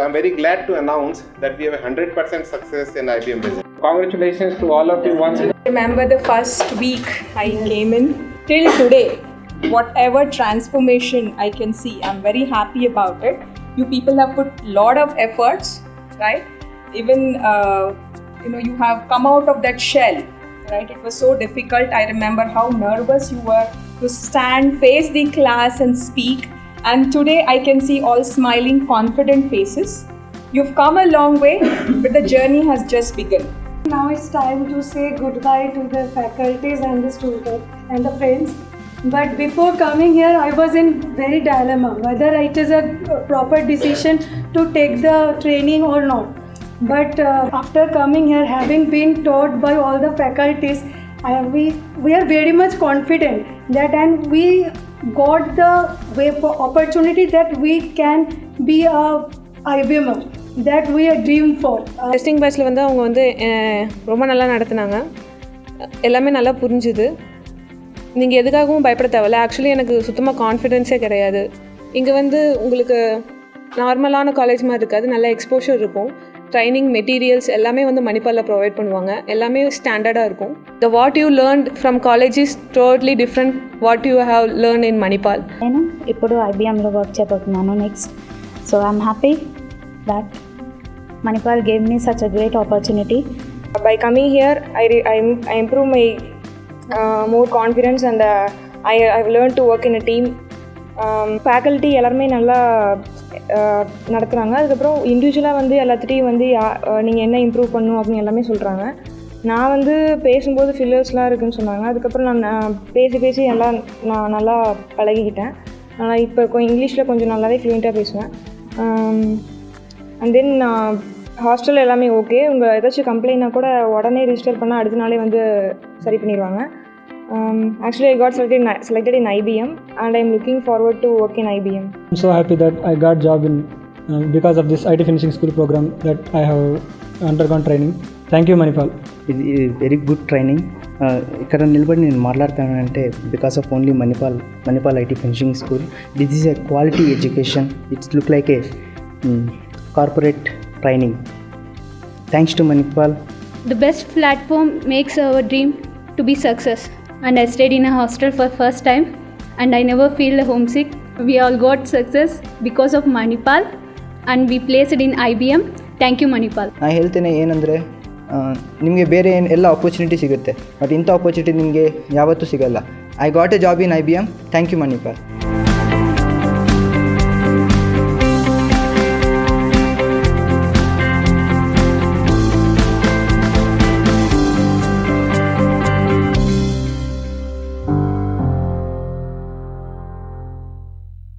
I'm very glad to announce that we have 100% success in IBM Business. Congratulations to all of you once again. remember the first week I came in till today. Whatever transformation I can see, I'm very happy about it. You people have put a lot of efforts, right? Even uh, you know you have come out of that shell, right? It was so difficult. I remember how nervous you were to stand, face the class, and speak. And today I can see all smiling, confident faces. You've come a long way, but the journey has just begun. Now it's time to say goodbye to the faculties and the students and the friends. But before coming here, I was in very dilemma whether it is a proper decision to take the training or not. But uh, after coming here, having been taught by all the faculties, I, we we are very much confident that and we got the way for opportunity that we can be a IBMer that we are dream for. Uh, testing பேட்ச்சில் வந்து அவங்க வந்து ரொம்ப நல்லா நடத்துனாங்க. எல்லாமே நல்லா புரிஞ்சுது. நீங்கள் எதுக்காகவும் பயப்பட தேவையில்ல. ஆக்சுவலி எனக்கு சுத்தமாக கான்ஃபிடென்ஸே கிடையாது. இங்கே வந்து உங்களுக்கு நார்மலான காலேஜ் மாதிரி இருக்காது. நல்ல எக்ஸ்போஷர் இருக்கும். ட்ரைனிங் மெட்டீரியல்ஸ் எல்லாமே வந்து மணிப்பாலில் ப்ரொவைட் பண்ணுவாங்க எல்லாமே ஸ்டாண்டர்டாக இருக்கும் the what you learn from college is totally different what you have learn in Manipal నేను ఇప్పుడు ఐబిఎంలో వర్క్ చేయబోతున్నాను next so I'm happy that Manipal gave me such a great opportunity by coming here i, re- I, im- I improve my uh, more confidence and uh, I, i've learned to work in a team faculty எல்லாருமே நல்லா uh, நடத்துகிறாங்க அதுக்கப்புறம் இண்டிவிஜுவலாக வந்து எல்லாத்துட்டையும் வந்து யா நீங்கள் என்ன improve பண்ணணும் அப்படின்னு எல்லாமே சொல்கிறாங்க நான் வந்து பேசும்போது ஃபில்லர்ஸ்லாம் இருக்குன்னு சொன்னாங்க. அதுக்கப்புறம் நான் நான் பேசி பேசி எல்லாம் நான் நல்லா பழகிக்கிட்டேன். ஆனால் இப்போ இங்கிலீஷில் கொஞ்சம் நல்லாவே ஃப்ளூயண்ட்டாக பேசுவேன். அண்ட் தென் நான் ஹாஸ்டல் எல்லாமே ஓகே உங்கள் ஏதாச்சும் கம்ப்ளைண்ட்னா கூட உடனே ரிஜிஸ்டர் பண்ணால் அடுத்த நாளே வந்து சரி பண்ணிடுவாங்க Um, actually, I got selected in, selected in IBM and I'm looking forward to work in IBM. I'm so happy that I got job in uh, because of this IT finishing school program that I have undergone training. Thank you, Manipal. Very good training. Because ఇక్కడ నిలబడి నేను మాట్లాడతానంటే because of only Manipal Manipal IT finishing school this is a quality education it's look like a corporate training thanks to Manipal the best platform makes our dream to be success And I stayed in a hostel for first time and I never feel homesick. We all got success because of Manipal and we placed in IBM. Thank you Manipal. I ಹೇಳ್ತೇನೆ ಏನಂದರೆ ನಿಮಗೆ ಬೇರೆ ಏನು ಎಲ್ಲ opportunity ಸಿಗುತ್ತೆ but ಇಂಥ opportunity ನಿಮಗೆ ಯಾವತ್ತೂ ಸಿಗಲ್ಲ I got a job in I B M thank you Manipal